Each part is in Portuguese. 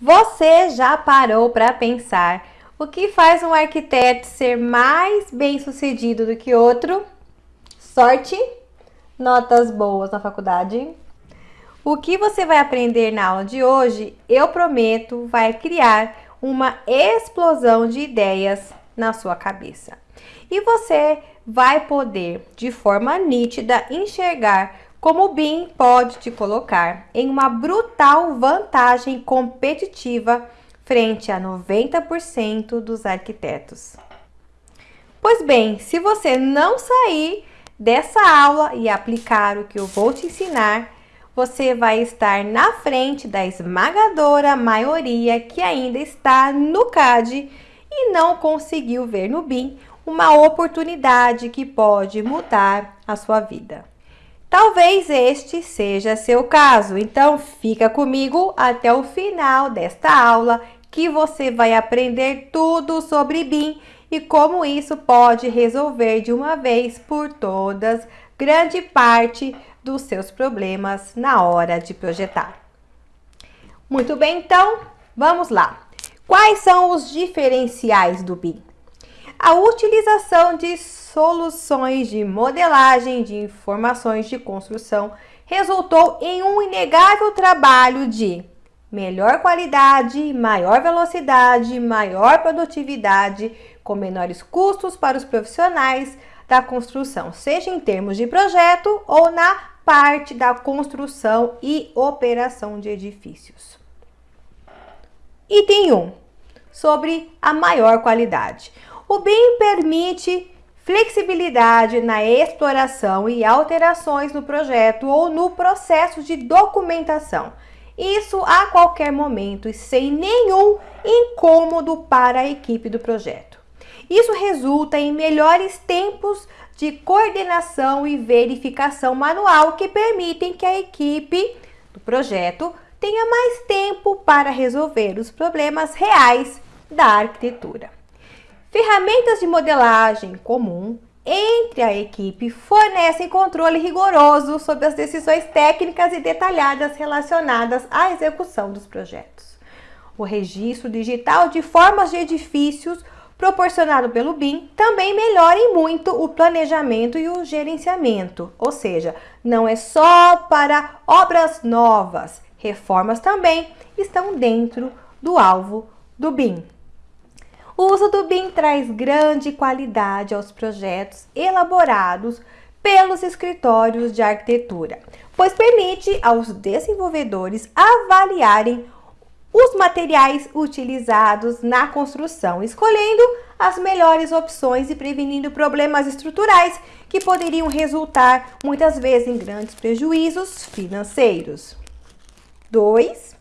Você já parou para pensar o que faz um arquiteto ser mais bem sucedido do que outro? Sorte? Notas boas na faculdade? O que você vai aprender na aula de hoje, eu prometo, vai criar uma explosão de ideias na sua cabeça. E você vai poder, de forma nítida, enxergar como o BIM pode te colocar em uma brutal vantagem competitiva frente a 90% dos arquitetos. Pois bem, se você não sair dessa aula e aplicar o que eu vou te ensinar, você vai estar na frente da esmagadora maioria que ainda está no CAD e não conseguiu ver no BIM uma oportunidade que pode mudar a sua vida. Talvez este seja seu caso, então fica comigo até o final desta aula que você vai aprender tudo sobre BIM e como isso pode resolver de uma vez por todas grande parte dos seus problemas na hora de projetar. Muito bem, então, vamos lá. Quais são os diferenciais do BIM? A utilização de soluções de modelagem de informações de construção resultou em um inegável trabalho de melhor qualidade, maior velocidade, maior produtividade, com menores custos para os profissionais da construção, seja em termos de projeto ou na parte da construção e operação de edifícios. Item 1. Sobre a maior qualidade. O BIM permite flexibilidade na exploração e alterações no projeto ou no processo de documentação. Isso a qualquer momento e sem nenhum incômodo para a equipe do projeto. Isso resulta em melhores tempos de coordenação e verificação manual que permitem que a equipe do projeto tenha mais tempo para resolver os problemas reais da arquitetura. Ferramentas de modelagem comum entre a equipe fornecem controle rigoroso sobre as decisões técnicas e detalhadas relacionadas à execução dos projetos. O registro digital de formas de edifícios proporcionado pelo BIM também melhora em muito o planejamento e o gerenciamento, ou seja, não é só para obras novas, reformas também estão dentro do alvo do BIM. O uso do BIM traz grande qualidade aos projetos elaborados pelos escritórios de arquitetura, pois permite aos desenvolvedores avaliarem os materiais utilizados na construção, escolhendo as melhores opções e prevenindo problemas estruturais que poderiam resultar muitas vezes em grandes prejuízos financeiros. 2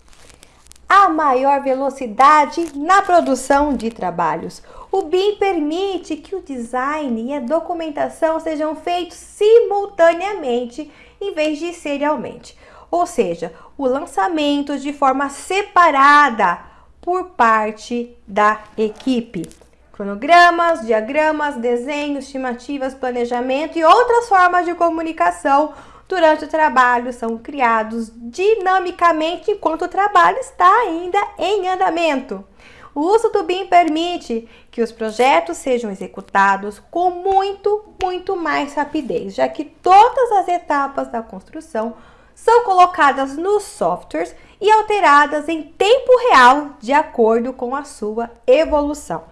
a maior velocidade na produção de trabalhos. O BIM permite que o design e a documentação sejam feitos simultaneamente em vez de serialmente, ou seja, o lançamento de forma separada por parte da equipe. Cronogramas, diagramas, desenhos, estimativas, planejamento e outras formas de comunicação durante o trabalho são criados dinamicamente enquanto o trabalho está ainda em andamento. O uso do BIM permite que os projetos sejam executados com muito, muito mais rapidez, já que todas as etapas da construção são colocadas nos softwares e alteradas em tempo real de acordo com a sua evolução.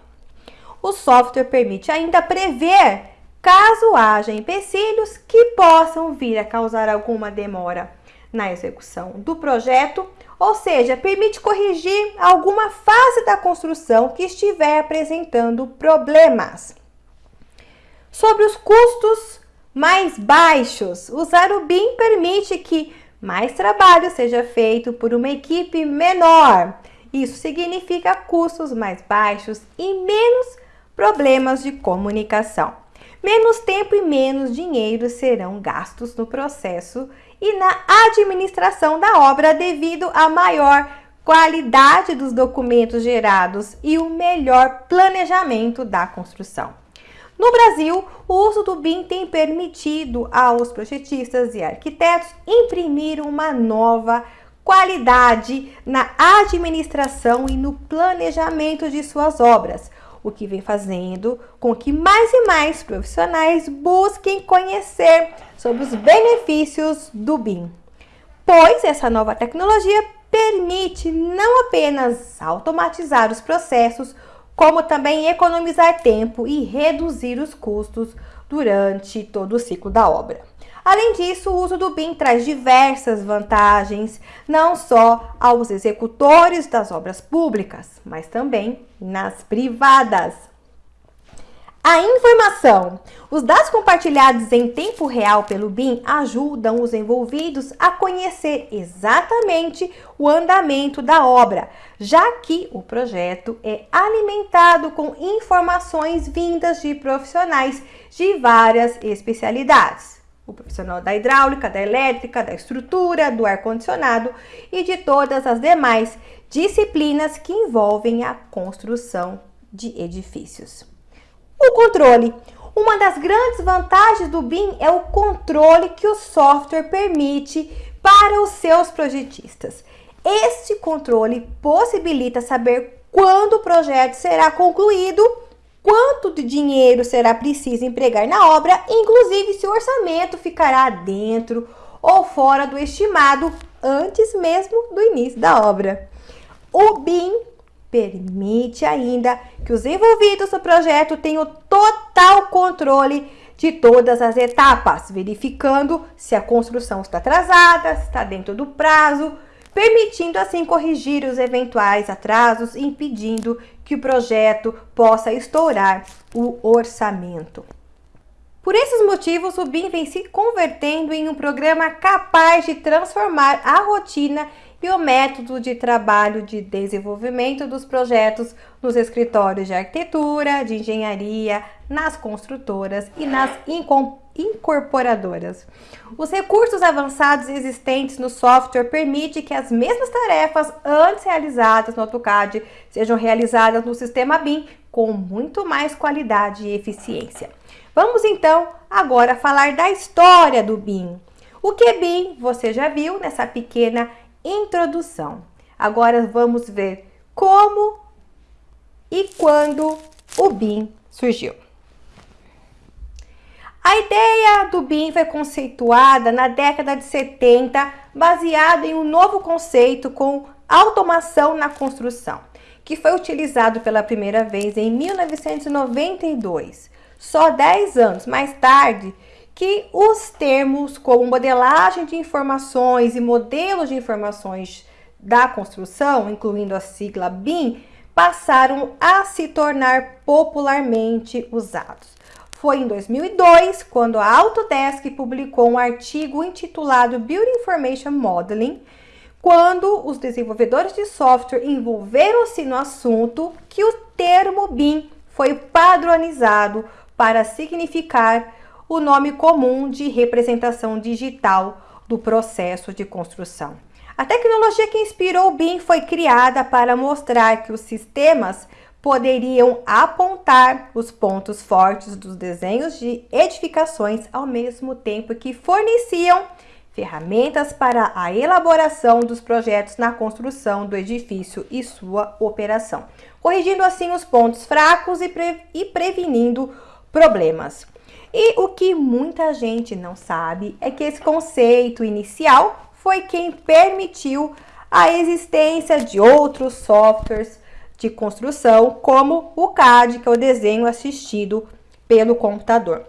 O software permite ainda prever caso haja empecilhos que possam vir a causar alguma demora na execução do projeto, ou seja, permite corrigir alguma fase da construção que estiver apresentando problemas. Sobre os custos mais baixos, usar o BIM permite que mais trabalho seja feito por uma equipe menor. Isso significa custos mais baixos e menos problemas de comunicação menos tempo e menos dinheiro serão gastos no processo e na administração da obra devido à maior qualidade dos documentos gerados e o melhor planejamento da construção. No Brasil, o uso do BIM tem permitido aos projetistas e arquitetos imprimir uma nova qualidade na administração e no planejamento de suas obras, o que vem fazendo com que mais e mais profissionais busquem conhecer sobre os benefícios do BIM. Pois essa nova tecnologia permite não apenas automatizar os processos, como também economizar tempo e reduzir os custos durante todo o ciclo da obra. Além disso, o uso do BIM traz diversas vantagens, não só aos executores das obras públicas, mas também nas privadas. A informação. Os dados compartilhados em tempo real pelo BIM ajudam os envolvidos a conhecer exatamente o andamento da obra, já que o projeto é alimentado com informações vindas de profissionais de várias especialidades. O profissional da hidráulica, da elétrica, da estrutura, do ar-condicionado e de todas as demais disciplinas que envolvem a construção de edifícios. O controle. Uma das grandes vantagens do BIM é o controle que o software permite para os seus projetistas. Este controle possibilita saber quando o projeto será concluído, quanto de dinheiro será preciso empregar na obra, inclusive se o orçamento ficará dentro ou fora do estimado antes mesmo do início da obra. O BIM permite ainda que os envolvidos no projeto tenham total controle de todas as etapas, verificando se a construção está atrasada, se está dentro do prazo, permitindo assim corrigir os eventuais atrasos, impedindo que o projeto possa estourar o orçamento. Por esses motivos, o BIM vem se convertendo em um programa capaz de transformar a rotina e o método de trabalho de desenvolvimento dos projetos nos escritórios de arquitetura, de engenharia, nas construtoras e nas incorporadoras. Os recursos avançados existentes no software permitem que as mesmas tarefas antes realizadas no AutoCAD sejam realizadas no sistema BIM com muito mais qualidade e eficiência. Vamos então agora falar da história do BIM. O que é BIM você já viu nessa pequena introdução. Agora vamos ver como e quando o BIM surgiu. A ideia do BIM foi conceituada na década de 70, baseada em um novo conceito com automação na construção, que foi utilizado pela primeira vez em 1992. Só 10 anos mais tarde, que os termos como modelagem de informações e modelos de informações da construção, incluindo a sigla BIM, passaram a se tornar popularmente usados. Foi em 2002 quando a Autodesk publicou um artigo intitulado Building Information Modeling, quando os desenvolvedores de software envolveram-se no assunto que o termo BIM foi padronizado para significar o nome comum de representação digital do processo de construção. A tecnologia que inspirou o BIM foi criada para mostrar que os sistemas poderiam apontar os pontos fortes dos desenhos de edificações ao mesmo tempo que forneciam ferramentas para a elaboração dos projetos na construção do edifício e sua operação, corrigindo assim os pontos fracos e, pre e prevenindo problemas. E o que muita gente não sabe é que esse conceito inicial foi quem permitiu a existência de outros softwares de construção, como o CAD, que é o desenho assistido pelo computador,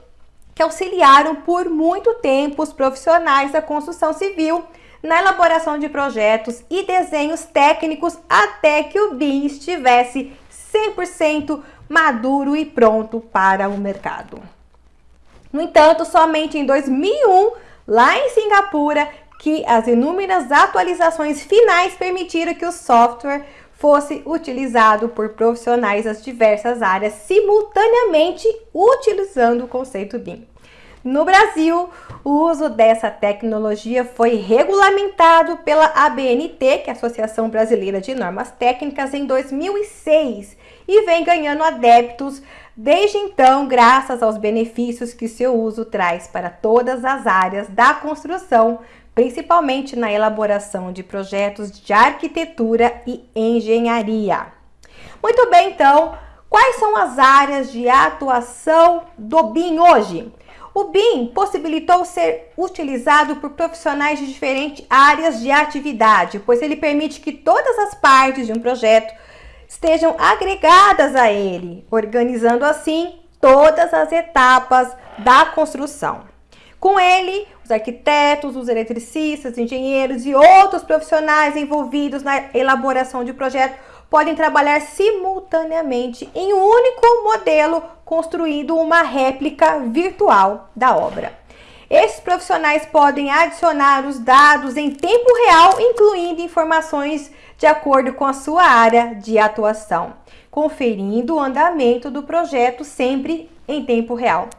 que auxiliaram por muito tempo os profissionais da construção civil na elaboração de projetos e desenhos técnicos até que o BIM estivesse 100% maduro e pronto para o mercado. No entanto, somente em 2001, lá em Singapura, que as inúmeras atualizações finais permitiram que o software fosse utilizado por profissionais das diversas áreas simultaneamente utilizando o conceito BIM. No Brasil, o uso dessa tecnologia foi regulamentado pela ABNT, que é a Associação Brasileira de Normas Técnicas, em 2006 e vem ganhando adeptos desde então, graças aos benefícios que seu uso traz para todas as áreas da construção, principalmente na elaboração de projetos de arquitetura e engenharia. Muito bem, então, quais são as áreas de atuação do BIM hoje? O BIM possibilitou ser utilizado por profissionais de diferentes áreas de atividade, pois ele permite que todas as partes de um projeto estejam agregadas a ele, organizando assim todas as etapas da construção. Com ele, os arquitetos, os eletricistas, engenheiros e outros profissionais envolvidos na elaboração de projeto podem trabalhar simultaneamente em um único modelo, construindo uma réplica virtual da obra. Esses profissionais podem adicionar os dados em tempo real, incluindo informações de acordo com a sua área de atuação, conferindo o andamento do projeto sempre em tempo real.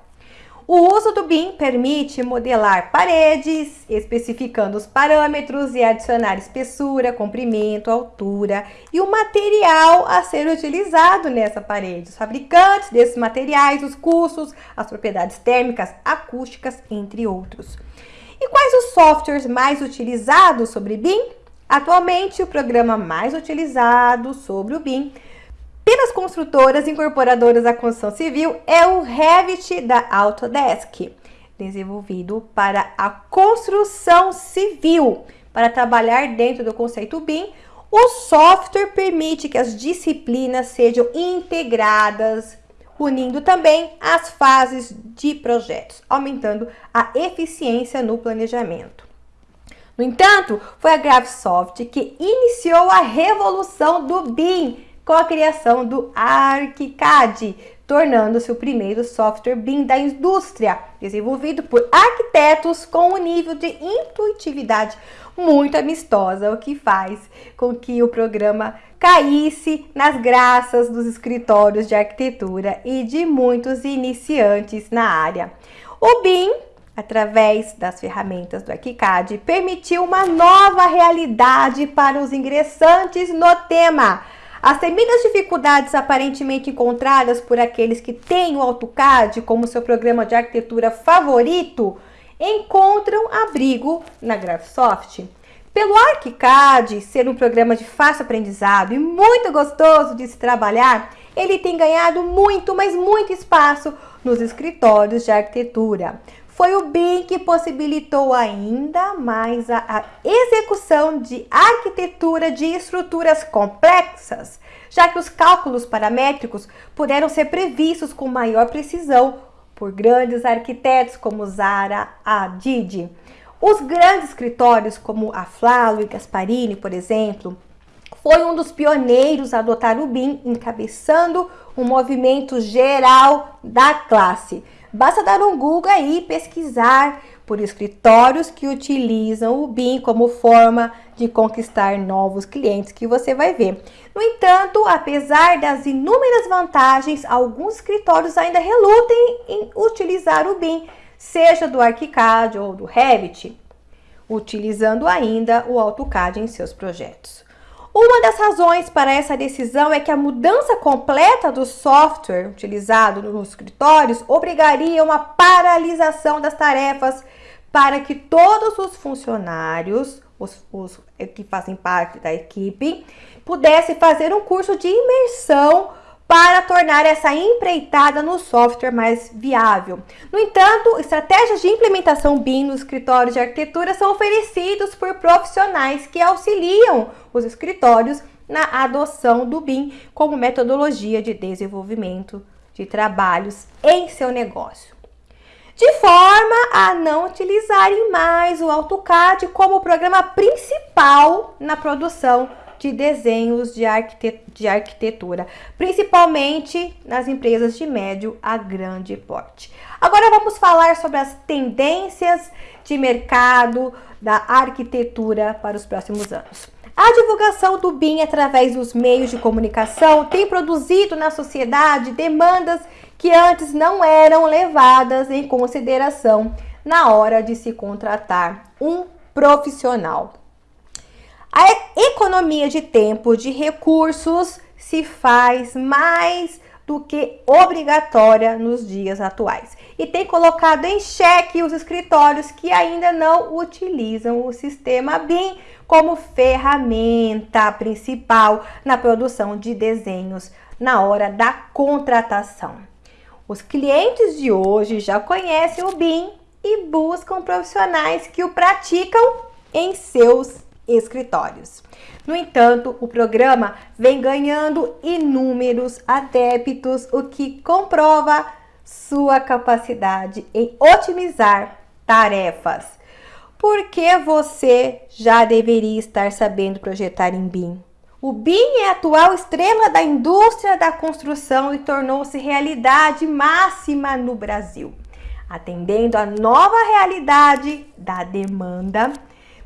O uso do BIM permite modelar paredes, especificando os parâmetros e adicionar espessura, comprimento, altura e o material a ser utilizado nessa parede, os fabricantes desses materiais, os custos, as propriedades térmicas, acústicas, entre outros. E quais os softwares mais utilizados sobre BIM? Atualmente, o programa mais utilizado sobre o BIM pelas construtoras incorporadoras da construção civil é o Revit da Autodesk, desenvolvido para a construção civil. Para trabalhar dentro do conceito BIM, o software permite que as disciplinas sejam integradas, unindo também as fases de projetos, aumentando a eficiência no planejamento. No entanto, foi a Graphisoft que iniciou a revolução do BIM com a criação do ArchiCAD, tornando-se o primeiro software BIM da indústria, desenvolvido por arquitetos com um nível de intuitividade muito amistosa, o que faz com que o programa caísse nas graças dos escritórios de arquitetura e de muitos iniciantes na área. O BIM através das ferramentas do ArchiCAD, permitiu uma nova realidade para os ingressantes no tema, as temidas dificuldades aparentemente encontradas por aqueles que têm o AutoCAD como seu programa de arquitetura favorito encontram abrigo na Graphisoft. Pelo ArchiCAD ser um programa de fácil aprendizado e muito gostoso de se trabalhar, ele tem ganhado muito, mas muito espaço nos escritórios de arquitetura. Foi o BIM que possibilitou ainda mais a, a execução de arquitetura de estruturas complexas, já que os cálculos paramétricos puderam ser previstos com maior precisão por grandes arquitetos como Zara Hadid. Os grandes escritórios como a Flalo e Gasparini, por exemplo, foi um dos pioneiros a adotar o BIM, encabeçando um movimento geral da classe. Basta dar um Google aí e pesquisar por escritórios que utilizam o BIM como forma de conquistar novos clientes que você vai ver. No entanto, apesar das inúmeras vantagens, alguns escritórios ainda relutem em utilizar o BIM, seja do ArchiCAD ou do Revit, utilizando ainda o AutoCAD em seus projetos. Uma das razões para essa decisão é que a mudança completa do software utilizado nos escritórios obrigaria uma paralisação das tarefas para que todos os funcionários, os, os que fazem parte da equipe, pudessem fazer um curso de imersão para tornar essa empreitada no software mais viável. No entanto, estratégias de implementação BIM nos escritórios de arquitetura são oferecidos por profissionais que auxiliam os escritórios na adoção do BIM como metodologia de desenvolvimento de trabalhos em seu negócio. De forma a não utilizarem mais o AutoCAD como programa principal na produção de desenhos de, de arquitetura, principalmente nas empresas de médio a grande porte. Agora vamos falar sobre as tendências de mercado da arquitetura para os próximos anos. A divulgação do BIM através dos meios de comunicação tem produzido na sociedade demandas que antes não eram levadas em consideração na hora de se contratar um profissional. A economia de tempo, de recursos, se faz mais do que obrigatória nos dias atuais e tem colocado em xeque os escritórios que ainda não utilizam o sistema BIM como ferramenta principal na produção de desenhos na hora da contratação. Os clientes de hoje já conhecem o BIM e buscam profissionais que o praticam em seus escritórios. No entanto, o programa vem ganhando inúmeros adeptos, o que comprova sua capacidade em otimizar tarefas. Porque você já deveria estar sabendo projetar em BIM. O BIM é a atual estrela da indústria da construção e tornou-se realidade máxima no Brasil, atendendo à nova realidade da demanda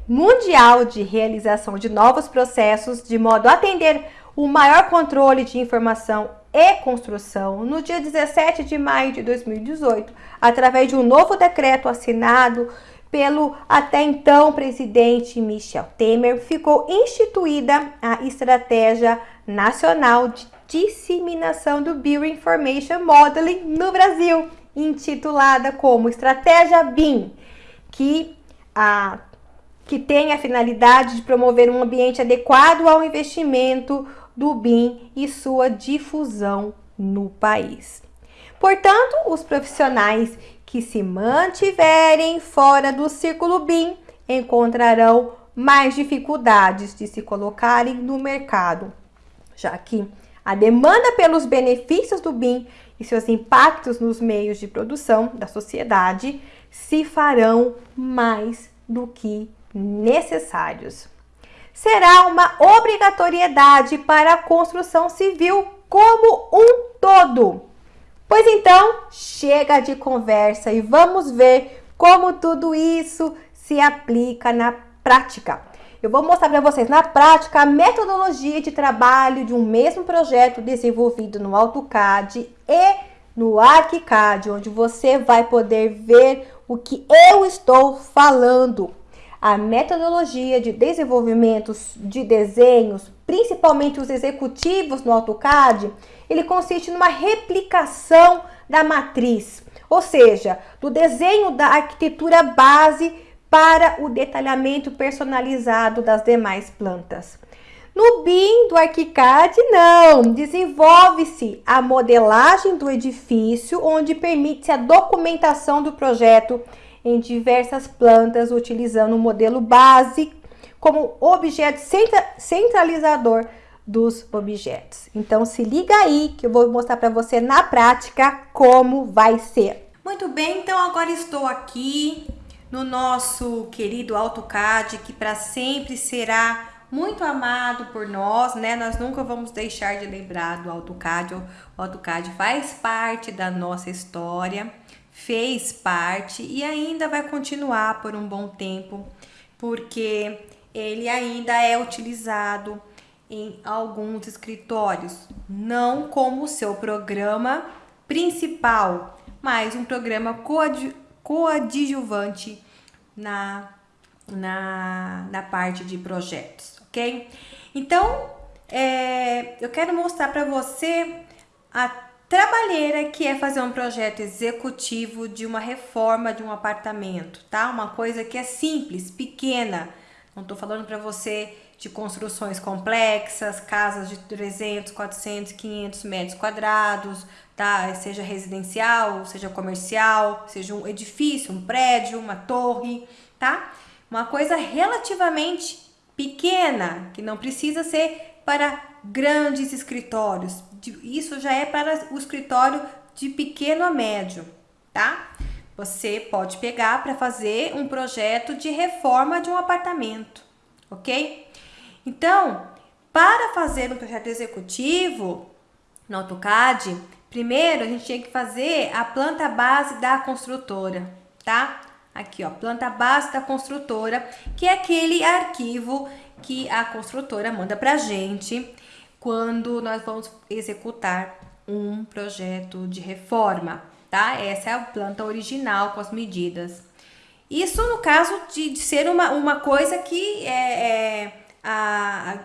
mundial de realização de novos processos, de modo a atender o maior controle de informação e construção, no dia 17 de maio de 2018, através de um novo decreto assinado pelo até então presidente Michel Temer, ficou instituída a Estratégia Nacional de Disseminação do Bioinformation Modeling no Brasil, intitulada como Estratégia BIM, que a que tem a finalidade de promover um ambiente adequado ao investimento do BIM e sua difusão no país. Portanto, os profissionais que se mantiverem fora do círculo BIM encontrarão mais dificuldades de se colocarem no mercado, já que a demanda pelos benefícios do BIM e seus impactos nos meios de produção da sociedade se farão mais do que necessários. Será uma obrigatoriedade para a construção civil como um todo. Pois então, chega de conversa e vamos ver como tudo isso se aplica na prática. Eu vou mostrar para vocês na prática a metodologia de trabalho de um mesmo projeto desenvolvido no AutoCAD e no ArchiCAD, onde você vai poder ver o que eu estou falando a metodologia de desenvolvimento de desenhos, principalmente os executivos no AutoCAD, ele consiste numa replicação da matriz, ou seja, do desenho da arquitetura base para o detalhamento personalizado das demais plantas. No BIM do ArchiCAD, não, desenvolve-se a modelagem do edifício, onde permite-se a documentação do projeto em diversas plantas, utilizando o modelo base como objeto centralizador dos objetos. Então se liga aí que eu vou mostrar para você na prática como vai ser. Muito bem, então agora estou aqui no nosso querido AutoCAD, que para sempre será muito amado por nós, né? Nós nunca vamos deixar de lembrar do AutoCAD. O AutoCAD faz parte da nossa história fez parte e ainda vai continuar por um bom tempo, porque ele ainda é utilizado em alguns escritórios, não como seu programa principal, mas um programa coad coadjuvante na, na, na parte de projetos, ok? Então, é, eu quero mostrar para você a Trabalheira, que é fazer um projeto executivo de uma reforma de um apartamento, tá? Uma coisa que é simples, pequena. Não tô falando para você de construções complexas, casas de 300, 400, 500 metros quadrados, tá? Seja residencial, seja comercial, seja um edifício, um prédio, uma torre, tá? Uma coisa relativamente pequena, que não precisa ser para grandes escritórios. Isso já é para o escritório de pequeno a médio, tá? Você pode pegar para fazer um projeto de reforma de um apartamento, ok? Então, para fazer um projeto executivo no AutoCAD, primeiro a gente tinha que fazer a planta base da construtora, tá? Aqui, ó, planta base da construtora, que é aquele arquivo que a construtora manda para a gente quando nós vamos executar um projeto de reforma, tá? Essa é a planta original com as medidas. Isso no caso de, de ser uma, uma coisa que é, é a,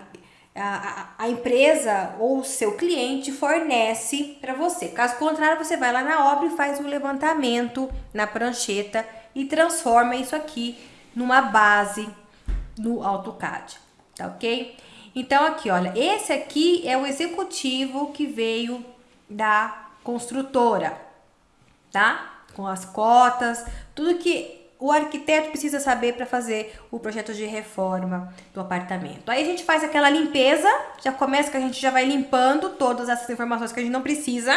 a, a, empresa ou o seu cliente fornece para você. Caso contrário, você vai lá na obra e faz um levantamento na prancheta e transforma isso aqui numa base no AutoCAD, tá ok? Então aqui, olha, esse aqui é o executivo que veio da construtora, tá? Com as cotas, tudo que o arquiteto precisa saber para fazer o projeto de reforma do apartamento. Aí a gente faz aquela limpeza, já começa que a gente já vai limpando todas essas informações que a gente não precisa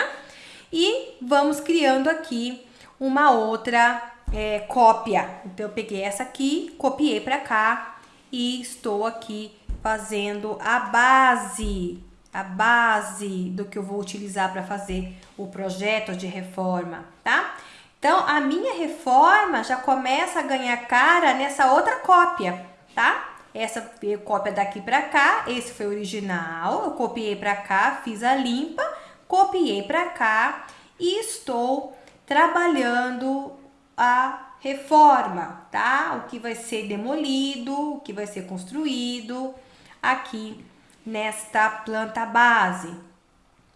e vamos criando aqui uma outra é, cópia. Então eu peguei essa aqui, copiei para cá e estou aqui fazendo a base, a base do que eu vou utilizar para fazer o projeto de reforma, tá? Então, a minha reforma já começa a ganhar cara nessa outra cópia, tá? Essa veio cópia daqui para cá, esse foi original, eu copiei para cá, fiz a limpa, copiei para cá e estou trabalhando a reforma, tá? O que vai ser demolido, o que vai ser construído aqui nesta planta base,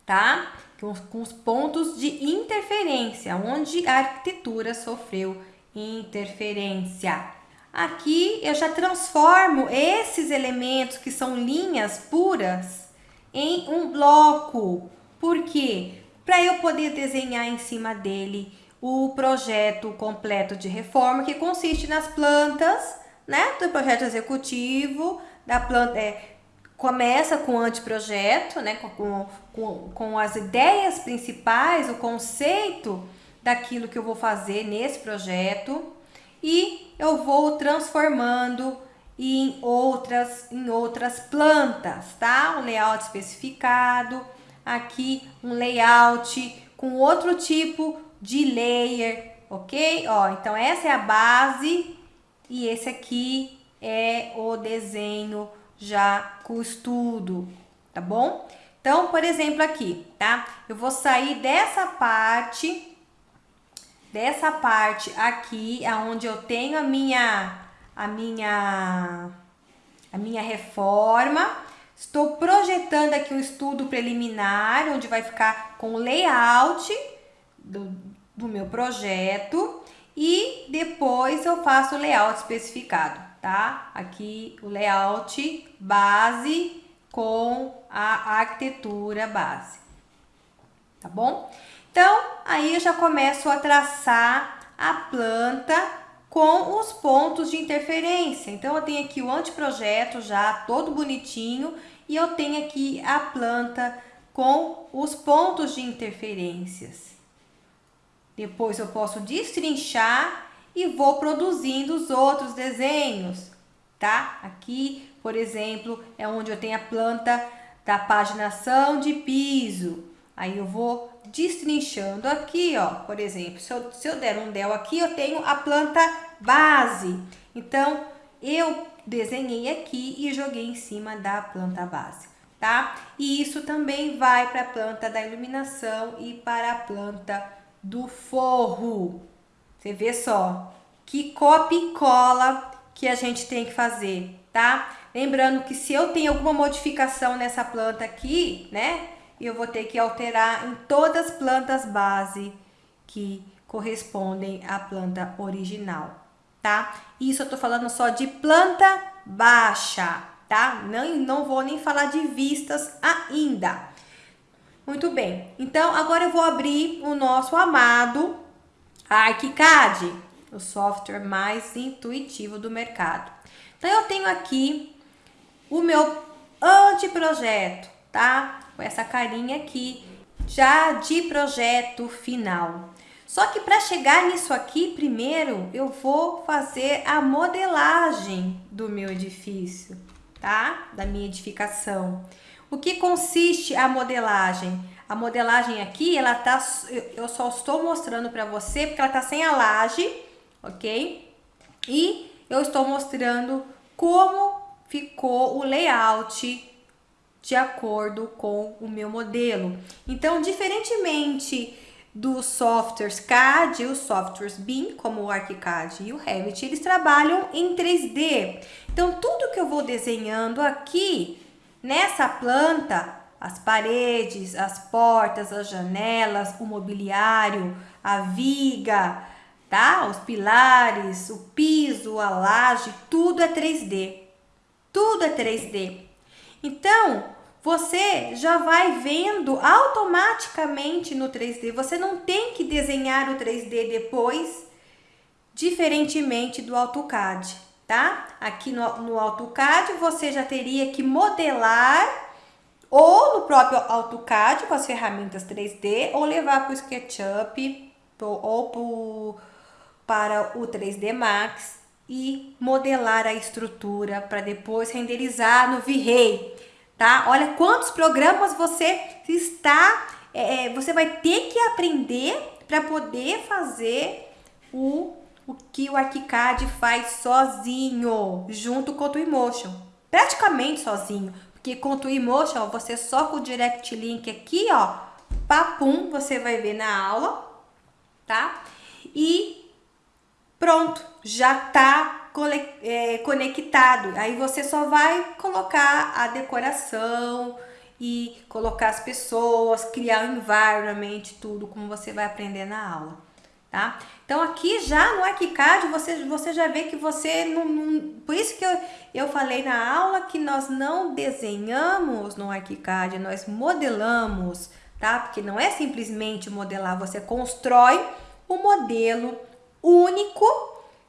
tá? Com, os pontos de interferência, onde a arquitetura sofreu interferência. Aqui eu já transformo esses elementos que são linhas puras em um bloco. Por quê? Para eu poder desenhar em cima dele o projeto completo de reforma, que consiste nas plantas, né, do projeto executivo, da planta, é, começa com o anteprojeto, né, com, com, com as ideias principais, o conceito daquilo que eu vou fazer nesse projeto e eu vou transformando em outras, em outras plantas, tá? Um layout especificado, aqui um layout com outro tipo de layer, ok? Ó, então essa é a base e esse aqui é o desenho já com o estudo, tá bom? Então, por exemplo, aqui, tá? Eu vou sair dessa parte, dessa parte aqui, aonde eu tenho a minha, a minha, a minha reforma. Estou projetando aqui um estudo preliminar, onde vai ficar com o layout do, do meu projeto. E depois eu faço o layout especificado tá? Aqui o layout base com a arquitetura base, tá bom? Então, aí eu já começo a traçar a planta com os pontos de interferência. Então, eu tenho aqui o anteprojeto já todo bonitinho e eu tenho aqui a planta com os pontos de interferências. Depois eu posso destrinchar e vou produzindo os outros desenhos, tá? Aqui, por exemplo, é onde eu tenho a planta da paginação de piso. Aí eu vou destrinchando aqui, ó, por exemplo, se eu, se eu der um del aqui, eu tenho a planta base. Então, eu desenhei aqui e joguei em cima da planta base, tá? E isso também vai para a planta da iluminação e para a planta do forro. Você vê só que copia e cola que a gente tem que fazer, tá? Lembrando que se eu tenho alguma modificação nessa planta aqui, né? Eu vou ter que alterar em todas as plantas base que correspondem à planta original, tá? Isso eu tô falando só de planta baixa, tá? Não, não vou nem falar de vistas ainda. Muito bem, então agora eu vou abrir o nosso amado ArchiCAD, o software mais intuitivo do mercado. Então, eu tenho aqui o meu anteprojeto, tá? Com essa carinha aqui, já de projeto final. Só que para chegar nisso aqui, primeiro eu vou fazer a modelagem do meu edifício, tá? Da minha edificação. O que consiste a modelagem? A modelagem aqui, ela tá, eu só estou mostrando para você porque ela tá sem a laje, ok? E eu estou mostrando como ficou o layout de acordo com o meu modelo. Então, diferentemente dos softwares CAD e os softwares BIM, como o ArchiCAD e o Revit, eles trabalham em 3D. Então, tudo que eu vou desenhando aqui Nessa planta, as paredes, as portas, as janelas, o mobiliário, a viga, tá? Os pilares, o piso, a laje, tudo é 3D. Tudo é 3D. Então, você já vai vendo automaticamente no 3D. Você não tem que desenhar o 3D depois, diferentemente do AutoCAD, tá? Aqui no, no AutoCAD você já teria que modelar ou no próprio AutoCAD com as ferramentas 3D ou levar para o SketchUp ou pro, para o 3D Max e modelar a estrutura para depois renderizar no V-Ray, tá? Olha quantos programas você está, é, é você vai ter que aprender para poder fazer o, o que o ArchiCAD faz sozinho, junto com o Twinmotion, praticamente sozinho, porque com o Twinmotion você só com o Direct Link aqui, ó, papum, você vai ver na aula, tá? E pronto, já tá é, conectado. Aí você só vai colocar a decoração e colocar as pessoas, criar o environment, tudo como você vai aprender na aula, tá? Então aqui já no ArchiCAD você, você já vê que você não, não, Por isso que eu, eu falei na aula que nós não desenhamos no ArchiCAD, nós modelamos, tá? Porque não é simplesmente modelar, você constrói o modelo único,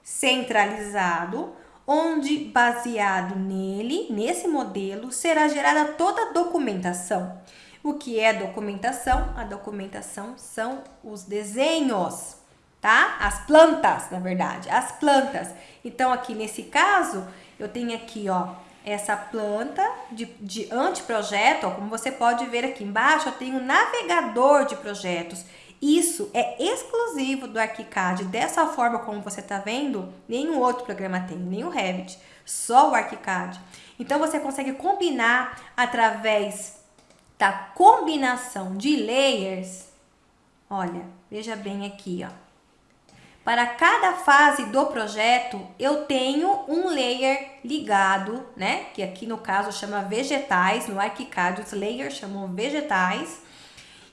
centralizado, onde baseado nele, nesse modelo, será gerada toda a documentação. O que é documentação? A documentação são os desenhos, tá? As plantas, na verdade, as plantas. Então, aqui nesse caso, eu tenho aqui, ó, essa planta de, de anteprojeto, ó, como você pode ver aqui embaixo, eu tenho um navegador de projetos. Isso é exclusivo do ArchiCAD. Dessa forma como você está vendo, nenhum outro programa tem, nem o Revit, só o ArchiCAD. Então você consegue combinar através da combinação de layers. Olha, veja bem aqui, ó. Para cada fase do projeto, eu tenho um layer ligado, né? Que aqui no caso chama vegetais, no ArchiCAD os layers chamam vegetais.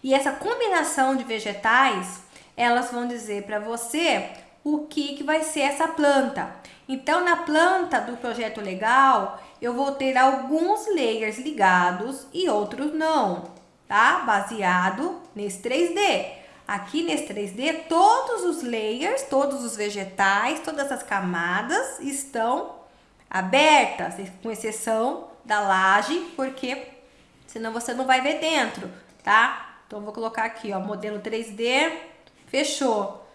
E essa combinação de vegetais, elas vão dizer para você o que, que vai ser essa planta. Então, na planta do projeto legal, eu vou ter alguns layers ligados e outros não, tá? Baseado nesse 3D. Aqui nesse 3D, todos os layers, todos os vegetais, todas as camadas estão abertas, com exceção da laje, porque senão você não vai ver dentro, tá? Então, vou colocar aqui, ó, modelo 3D, fechou.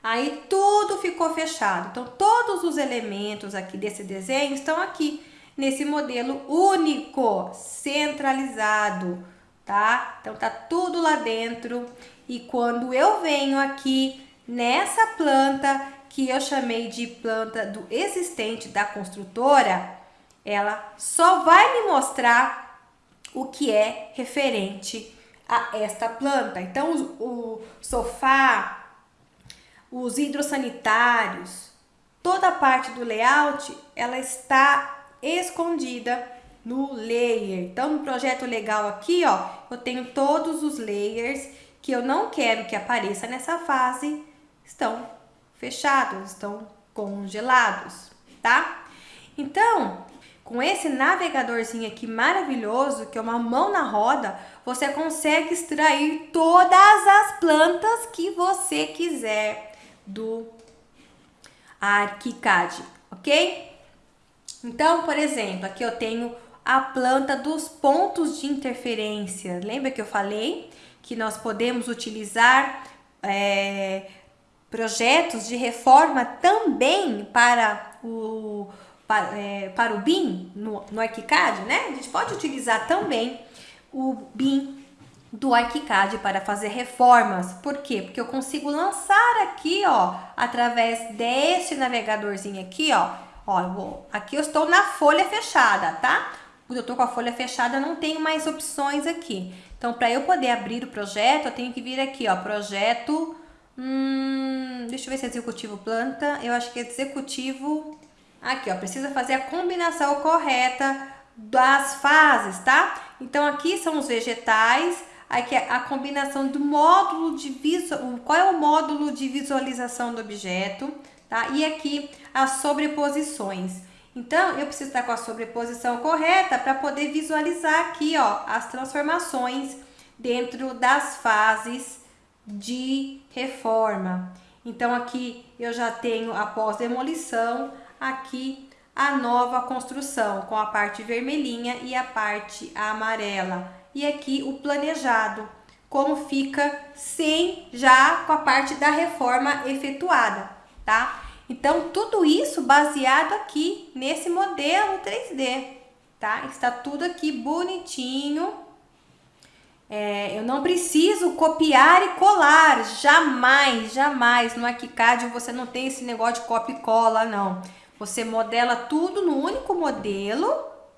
Aí, tudo ficou fechado. Então, todos os elementos aqui desse desenho estão aqui, nesse modelo único, centralizado, tá? Então, tá tudo lá dentro. E quando eu venho aqui nessa planta, que eu chamei de planta do existente da construtora, ela só vai me mostrar o que é referente a esta planta. Então, o, sofá, os hidrossanitários, toda a parte do layout, ela está escondida no layer. Então, no projeto legal aqui, ó, eu tenho todos os layers que eu não quero que apareça nessa fase, estão fechados, estão congelados, tá? Então, com esse navegadorzinho aqui maravilhoso, que é uma mão na roda, você consegue extrair todas as plantas que você quiser do ArchiCAD, ok? Então, por exemplo, aqui eu tenho a planta dos pontos de interferência. Lembra que eu falei que nós podemos utilizar é, projetos de reforma também para o, para, é, para o BIM no, no ArchiCAD, né? A gente pode utilizar também o BIM do ArchiCAD para fazer reformas. Por quê? Porque eu consigo lançar aqui, ó, através desse navegadorzinho aqui, ó. Ó, eu vou, aqui eu estou na folha fechada, tá? Quando eu estou com a folha fechada, não tenho mais opções aqui. Então, para eu poder abrir o projeto, eu tenho que vir aqui, ó, projeto... Hum, deixa eu ver se é executivo planta. Eu acho que é executivo... Aqui, ó, precisa fazer a combinação correta das fases, tá? Então aqui são os vegetais, aqui é a combinação do módulo de visual, qual é o módulo de visualização do objeto, tá? E aqui as sobreposições. Então, eu preciso estar com a sobreposição correta para poder visualizar aqui, ó, as transformações dentro das fases de reforma. Então, aqui eu já tenho a pós-demolição, aqui a nova construção, com a parte vermelhinha e a parte amarela. E aqui o planejado, como fica sem já com a parte da reforma efetuada, tá? Então, tudo isso baseado aqui nesse modelo 3D, tá? Está tudo aqui bonitinho. É, eu não preciso copiar e colar, jamais, jamais. No Arquicad você não tem esse negócio de copia e cola, não. Você modela tudo no único modelo,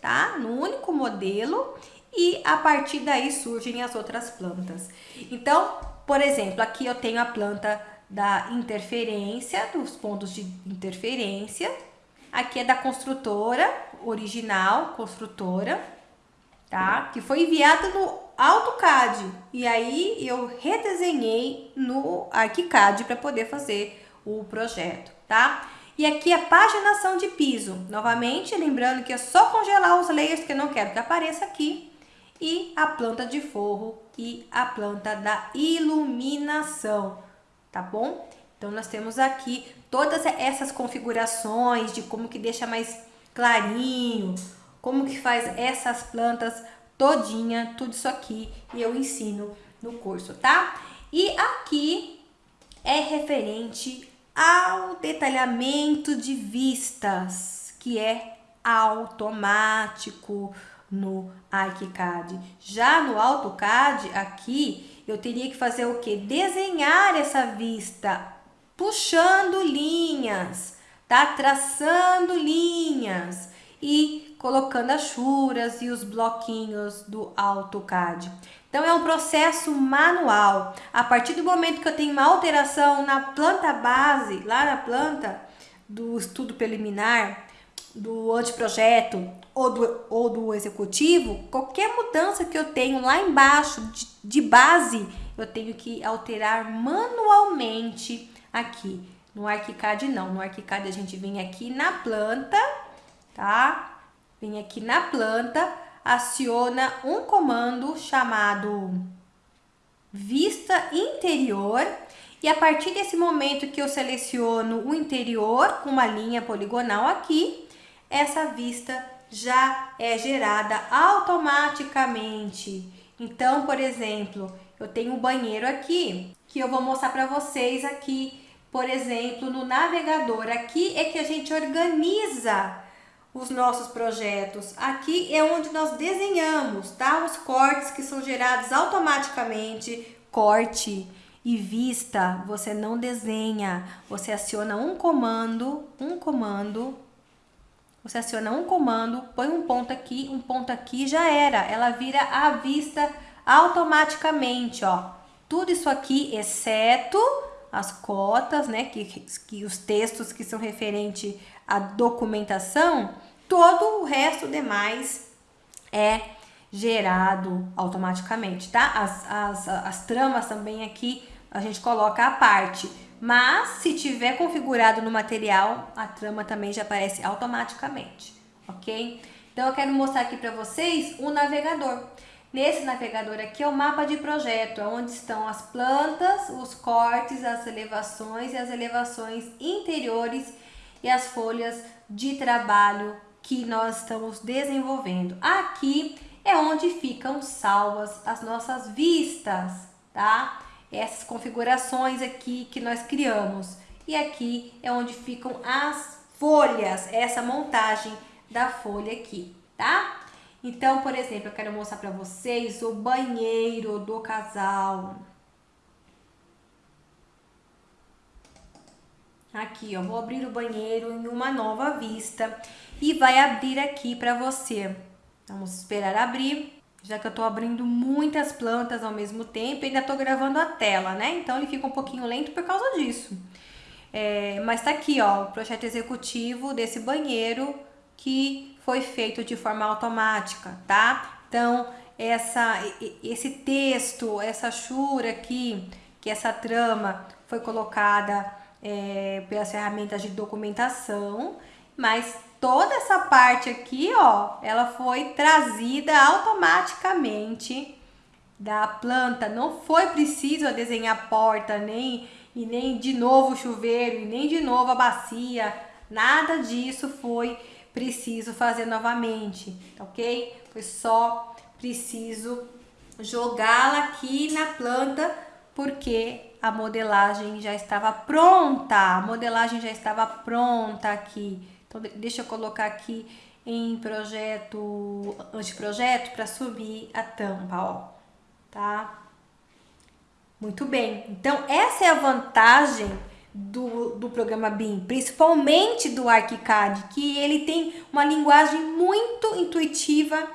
tá? No único modelo e a partir daí surgem as outras plantas. Então, por exemplo, aqui eu tenho a planta da interferência, dos pontos de interferência. Aqui é da construtora original, construtora, tá? Que foi enviada no AutoCAD. E aí eu redesenhei no ArchiCAD para poder fazer o projeto, tá? E aqui a paginação de piso. Novamente, lembrando que é só congelar os layers que eu não quero que apareça aqui. E a planta de forro e a planta da iluminação tá bom? Então, nós temos aqui todas essas configurações de como que deixa mais clarinho, como que faz essas plantas todinha, tudo isso aqui, eu ensino no curso, tá? E aqui é referente ao detalhamento de vistas, que é automático no ArchiCAD. Já no AutoCAD, aqui, eu teria que fazer o que? Desenhar essa vista, puxando linhas, tá? Traçando linhas e colocando as churas e os bloquinhos do AutoCAD. Então, é um processo manual. A partir do momento que eu tenho uma alteração na planta base, lá na planta do estudo preliminar, do anteprojeto ou do, ou do executivo, qualquer mudança que eu tenho lá embaixo de, de base, eu tenho que alterar manualmente aqui. No ArchiCAD não, no ArchiCAD a gente vem aqui na planta, tá? Vem aqui na planta, aciona um comando chamado vista interior e a partir desse momento que eu seleciono o interior com uma linha poligonal aqui, essa vista já é gerada automaticamente. Então, por exemplo, eu tenho um banheiro aqui, que eu vou mostrar para vocês aqui, por exemplo, no navegador. Aqui é que a gente organiza os nossos projetos. Aqui é onde nós desenhamos, tá? Os cortes que são gerados automaticamente, corte e vista, você não desenha, você aciona um comando, um comando você aciona um comando, põe um ponto aqui, um ponto aqui, já era. Ela vira a vista automaticamente, ó. Tudo isso aqui, exceto as cotas, né, que, que os textos que são referente à documentação, todo o resto demais é gerado automaticamente, tá? As, as, as tramas também aqui a gente coloca a parte. Mas se tiver configurado no material, a trama também já aparece automaticamente, ok? Então eu quero mostrar aqui para vocês o navegador. Nesse navegador aqui é o mapa de projeto, é onde estão as plantas, os cortes, as elevações e as elevações interiores e as folhas de trabalho que nós estamos desenvolvendo. Aqui é onde ficam salvas as nossas vistas, tá? Essas configurações aqui que nós criamos. E aqui é onde ficam as folhas, essa montagem da folha aqui, tá? Então, por exemplo, eu quero mostrar para vocês o banheiro do casal. Aqui, ó, vou abrir o banheiro em uma nova vista e vai abrir aqui para você. Vamos esperar abrir já que eu tô abrindo muitas plantas ao mesmo tempo, ainda tô gravando a tela, né? Então ele fica um pouquinho lento por causa disso. É, mas tá aqui, ó, o projeto executivo desse banheiro que foi feito de forma automática, tá? Então, essa, esse texto, essa chura aqui, que essa trama foi colocada é, pelas ferramentas de documentação, mas toda essa parte aqui, ó, ela foi trazida automaticamente da planta. Não foi preciso desenhar porta, nem e nem de novo chuveiro, e nem de novo a bacia. Nada disso foi preciso fazer novamente, ok? Foi só preciso jogá-la aqui na planta porque a modelagem já estava pronta. A modelagem já estava pronta aqui. Então, deixa eu colocar aqui em projeto, anteprojeto, para subir a tampa, ó, tá? Muito bem. Então, essa é a vantagem do, do programa BIM, principalmente do ArchiCAD, que ele tem uma linguagem muito intuitiva.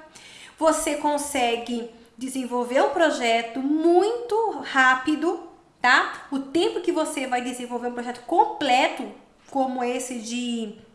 Você consegue desenvolver um projeto muito rápido, tá? O tempo que você vai desenvolver um projeto completo, como esse de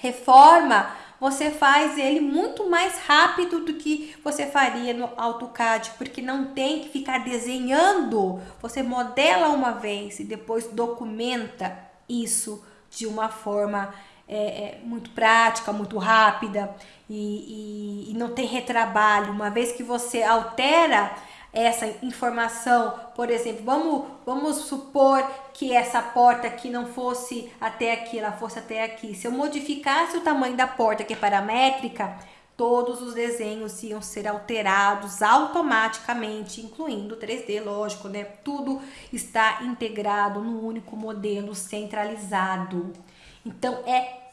reforma, você faz ele muito mais rápido do que você faria no AutoCAD, porque não tem que ficar desenhando. Você modela uma vez e depois documenta isso de uma forma é, é, muito prática, muito rápida e, e, e não tem retrabalho. Uma vez que você altera essa informação, por exemplo, vamos, vamos supor que essa porta aqui não fosse até aqui, ela fosse até aqui. Se eu modificasse o tamanho da porta, que é paramétrica, todos os desenhos iam ser alterados automaticamente, incluindo o 3D, lógico, né? Tudo está integrado no único modelo centralizado. Então, é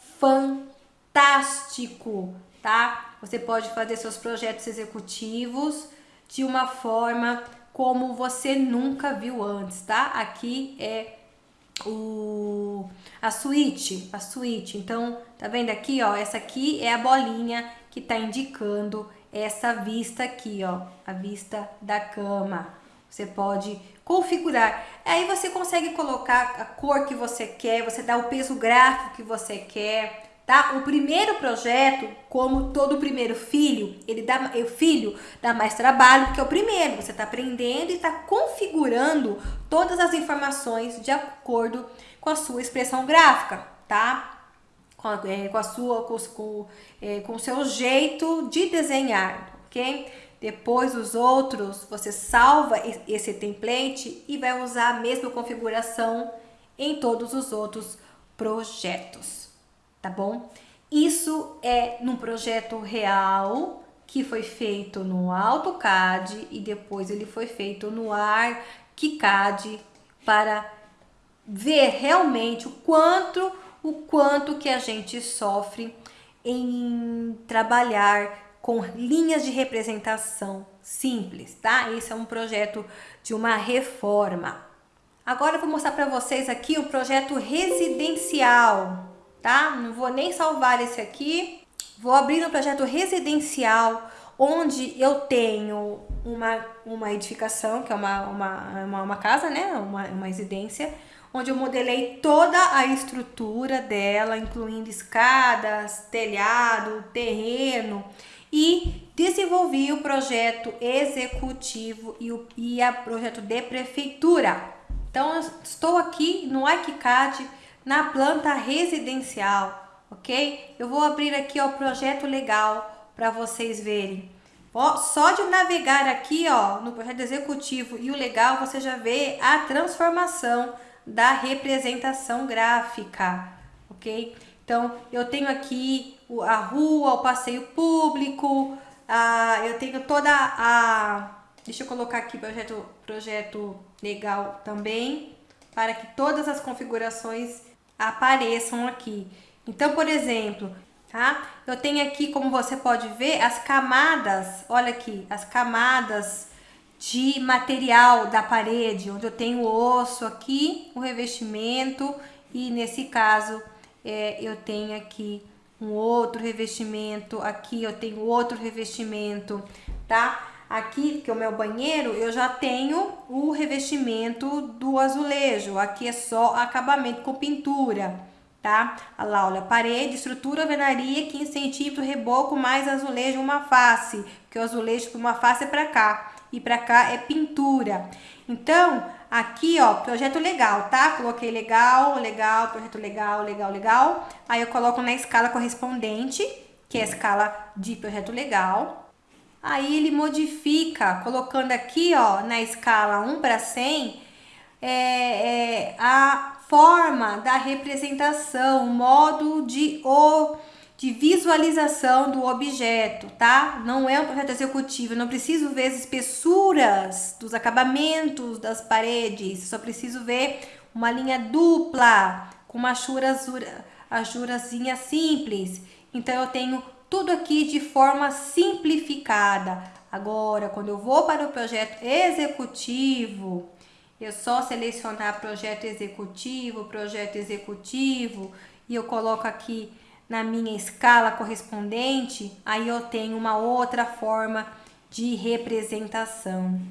fantástico, tá? Você pode fazer seus projetos executivos de uma forma como você nunca viu antes, tá? Aqui é o a suíte, a suíte. Então, tá vendo aqui, ó? Essa aqui é a bolinha que tá indicando essa vista aqui, ó, a vista da cama. Você pode configurar. Aí você consegue colocar a cor que você quer, você dá o peso gráfico que você quer, tá? O primeiro projeto, como todo primeiro filho, ele dá, o filho dá mais trabalho porque é o primeiro. Você está aprendendo e está configurando todas as informações de acordo com a sua expressão gráfica, tá? Com, é, com a sua, com, com, é, com o seu jeito de desenhar, ok? Depois os outros, você salva esse template e vai usar a mesma configuração em todos os outros projetos tá bom? Isso é num projeto real que foi feito no AutoCAD e depois ele foi feito no ArchiCAD para ver realmente o quanto o quanto que a gente sofre em trabalhar com linhas de representação simples, tá? Esse é um projeto de uma reforma. Agora eu vou mostrar para vocês aqui o projeto residencial tá? Não vou nem salvar esse aqui. Vou abrir um projeto residencial, onde eu tenho uma, uma edificação, que é uma, uma, uma, uma casa, né? Uma, uma residência, onde eu modelei toda a estrutura dela, incluindo escadas, telhado, terreno, e desenvolvi o projeto executivo e o e a projeto de prefeitura. Então, estou aqui no ArchiCAD na planta residencial, ok? Eu vou abrir aqui o projeto legal para vocês verem. Ó, só de navegar aqui ó, no projeto executivo e o legal, você já vê a transformação da representação gráfica, ok? Então, eu tenho aqui a rua, o passeio público, a, eu tenho toda a... Deixa eu colocar aqui projeto, projeto legal também, para que todas as configurações apareçam aqui. Então, por exemplo, tá? Eu tenho aqui, como você pode ver, as camadas, olha aqui, as camadas de material da parede, onde eu tenho o osso aqui, o revestimento, e nesse caso é, eu tenho aqui um outro revestimento, aqui eu tenho outro revestimento, tá? Aqui, que é o meu banheiro, eu já tenho o revestimento do azulejo. Aqui é só acabamento com pintura, tá? Olha lá, olha, parede, estrutura, alvenaria, 15 centímetros, reboco, mais azulejo, uma face, porque o azulejo para uma face é para cá, e para cá é pintura. Então, aqui, ó, projeto legal, tá? Coloquei legal, legal, projeto legal, legal, legal. Aí eu coloco na escala correspondente, que é a escala de projeto legal. Aí ele modifica, colocando aqui, ó, na escala 1 para 100, é, é, a forma da representação, o modo de, o, de visualização do objeto, tá? Não é um projeto executivo, eu não preciso ver as espessuras dos acabamentos das paredes, só preciso ver uma linha dupla, com uma ajurazinha simples. Então, eu tenho tudo aqui de forma simplificada. Agora, quando eu vou para o projeto executivo, eu só selecionar projeto executivo, projeto executivo, e eu coloco aqui na minha escala correspondente, aí eu tenho uma outra forma de representação,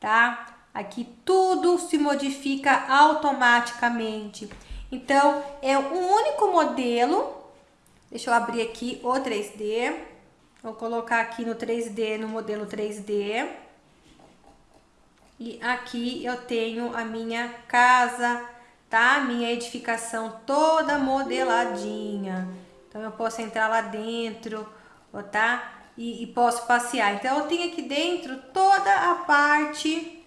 tá? Aqui tudo se modifica automaticamente. Então, é um único modelo. Deixa eu abrir aqui o 3D. Vou colocar aqui no 3D, no modelo 3D. E aqui eu tenho a minha casa, tá? Minha edificação toda modeladinha. Então, eu posso entrar lá dentro, tá? E, e posso passear. Então, eu tenho aqui dentro toda a parte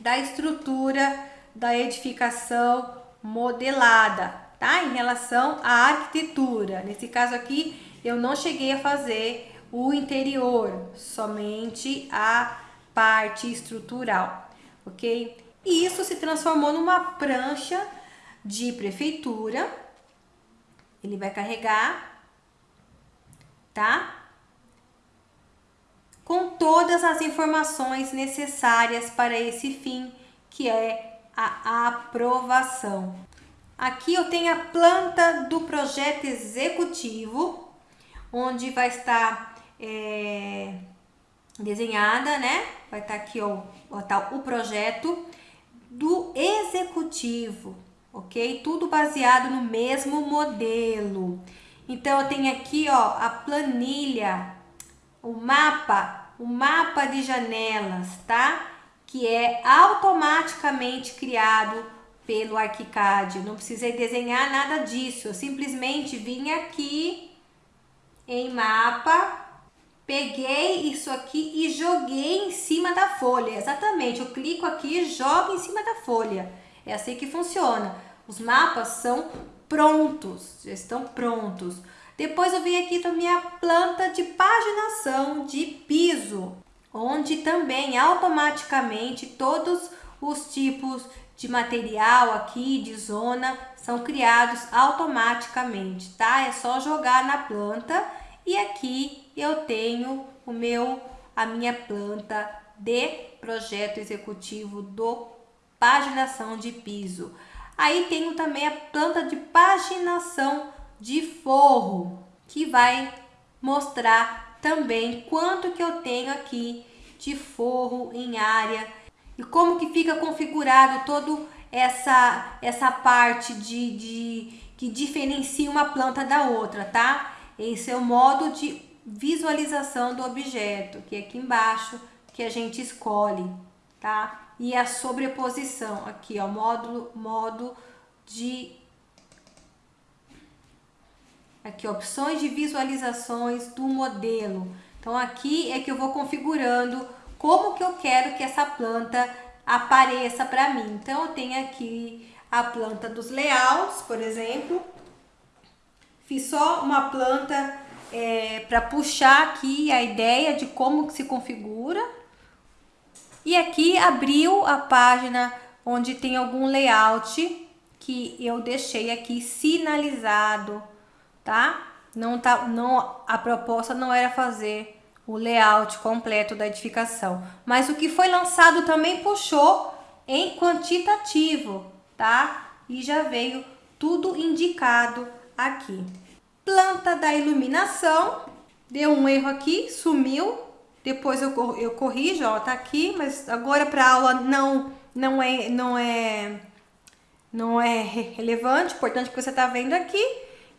da estrutura da edificação modelada, tá? Em relação à arquitetura. Nesse caso aqui, eu não cheguei a fazer o interior, somente a parte estrutural, ok? E isso se transformou numa prancha de prefeitura. Ele vai carregar, tá? Com todas as informações necessárias para esse fim, que é a aprovação. Aqui eu tenho a planta do projeto executivo, onde vai estar é, desenhada, né? Vai estar aqui, ó, tá o projeto do executivo, ok? Tudo baseado no mesmo modelo. Então, eu tenho aqui, ó, a planilha, o mapa, o mapa de janelas, tá? Que é automaticamente criado pelo ArchiCAD. Não precisei desenhar nada disso. Eu simplesmente vim aqui em mapa, peguei isso aqui e joguei em cima da folha. Exatamente, eu clico aqui e jogo em cima da folha. É assim que funciona. Os mapas são prontos, já estão prontos. Depois eu vim aqui também a planta de paginação de piso, onde também automaticamente todos os tipos de material aqui, de zona, são criados automaticamente, tá? É só jogar na planta e aqui eu tenho o meu, a minha planta de projeto executivo do paginação de piso. Aí tenho também a planta de paginação de forro, que vai mostrar também quanto que eu tenho aqui de forro em área e como que fica configurado todo essa essa parte de, de que diferencia uma planta da outra, tá? Esse é o modo de visualização do objeto, que é aqui embaixo, que a gente escolhe, tá? E a sobreposição, aqui ó, módulo, modo de... Aqui, opções de visualizações do modelo. Então, aqui é que eu vou configurando como que eu quero que essa planta apareça para mim. Então, eu tenho aqui a planta dos layouts, por exemplo, Fiz só uma planta é, para puxar aqui a ideia de como se configura. E aqui abriu a página onde tem algum layout que eu deixei aqui sinalizado, tá? Não tá, não, a proposta não era fazer o layout completo da edificação, mas o que foi lançado também puxou em quantitativo, tá? E já veio tudo indicado aqui. Planta da iluminação, deu um erro aqui, sumiu. Depois eu, eu corrijo, ó, tá aqui, mas agora para aula não não é não é não é relevante, importante que você está vendo aqui,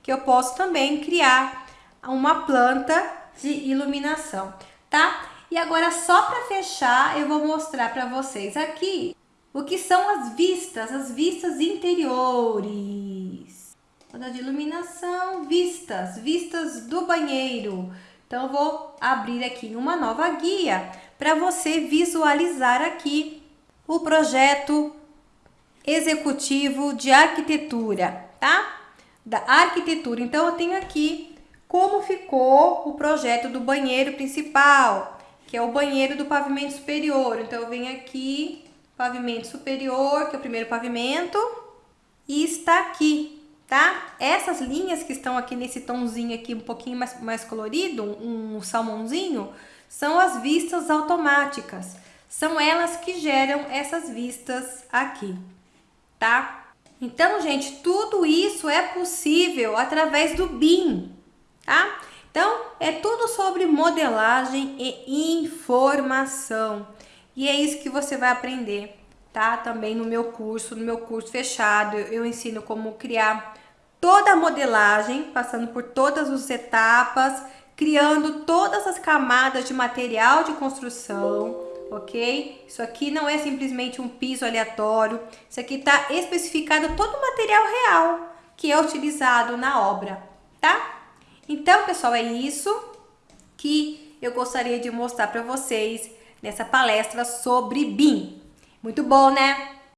que eu posso também criar uma planta de iluminação, tá? E agora só para fechar, eu vou mostrar para vocês aqui o que são as vistas, as vistas interiores. Planta de iluminação, vistas, vistas do banheiro. Então vou abrir aqui uma nova guia para você visualizar aqui o projeto executivo de arquitetura, tá? Da arquitetura. Então eu tenho aqui como ficou o projeto do banheiro principal, que é o banheiro do pavimento superior. Então eu venho aqui, pavimento superior, que é o primeiro pavimento, e está aqui, tá? Essas linhas que estão aqui nesse tomzinho aqui um pouquinho mais, mais colorido, um, salmãozinho, são as vistas automáticas. São elas que geram essas vistas aqui, tá? Então, gente, tudo isso é possível através do BIM, tá? Então, é tudo sobre modelagem e informação. E é isso que você vai aprender, tá? Também no meu curso, no meu curso fechado, eu ensino como criar toda a modelagem, passando por todas as etapas, criando todas as camadas de material de construção, ok? Isso aqui não é simplesmente um piso aleatório, isso aqui está especificado todo o material real que é utilizado na obra, tá? Então, pessoal, é isso que eu gostaria de mostrar para vocês nessa palestra sobre BIM. Muito bom, né?